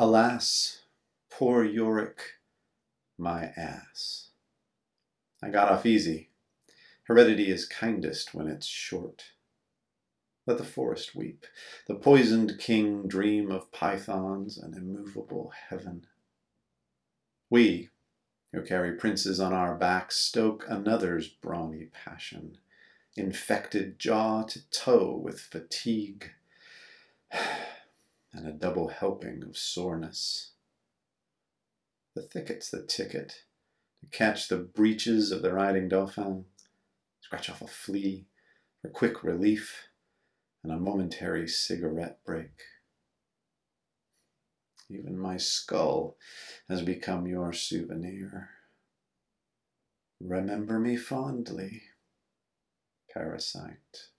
Alas, poor Yorick, my ass. I got off easy. Heredity is kindest when it's short. Let the forest weep, the poisoned king dream of pythons and immovable heaven. We, who carry princes on our backs, stoke another's brawny passion, infected jaw to toe with fatigue and a double helping of soreness. The thicket's the ticket to catch the breeches of the riding dauphin, scratch off a flea for quick relief and a momentary cigarette break. Even my skull has become your souvenir. Remember me fondly, parasite.